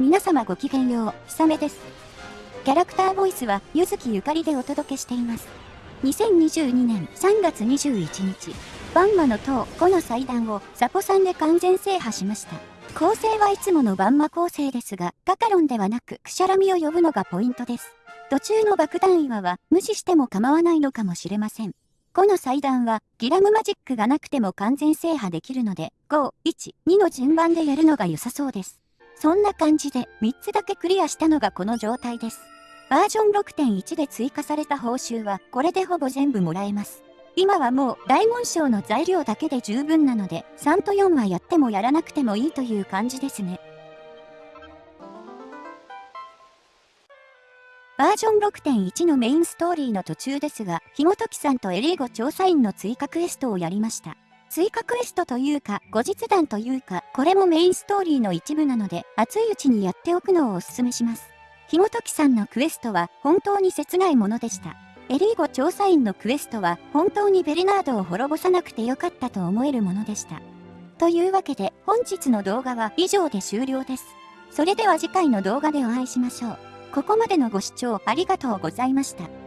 皆様ごきげんよう、ひさめです。キャラクターボイスは、ゆずきゆかりでお届けしています。2022年3月21日、バンマの塔5の祭壇をサポさんで完全制覇しました。構成はいつものバンマ構成ですが、カカロンではなく、くしゃらみを呼ぶのがポイントです。途中の爆弾岩は無視しても構わないのかもしれません。5の祭壇はギラムマジックがなくても完全制覇できるので、5、1、2の順番でやるのが良さそうです。そんな感じで3つだけクリアしたのがこの状態です。バージョン6.1で追加された報酬はこれでほぼ全部もらえます。今はもう大紋章の材料だけで十分なので3と4はやってもやらなくてもいいという感じですね。バージョン6.1のメインストーリーの途中ですが、ひもときさんとエリーゴ調査員の追加クエストをやりました。追加クエストというか、後日談というか、これもメインストーリーの一部なので、熱いうちにやっておくのをお勧めします。ひもときさんのクエストは本当に切ないものでした。エリーゴ調査員のクエストは本当にベルナードを滅ぼさなくてよかったと思えるものでした。というわけで本日の動画は以上で終了です。それでは次回の動画でお会いしましょう。ここまでのご視聴ありがとうございました。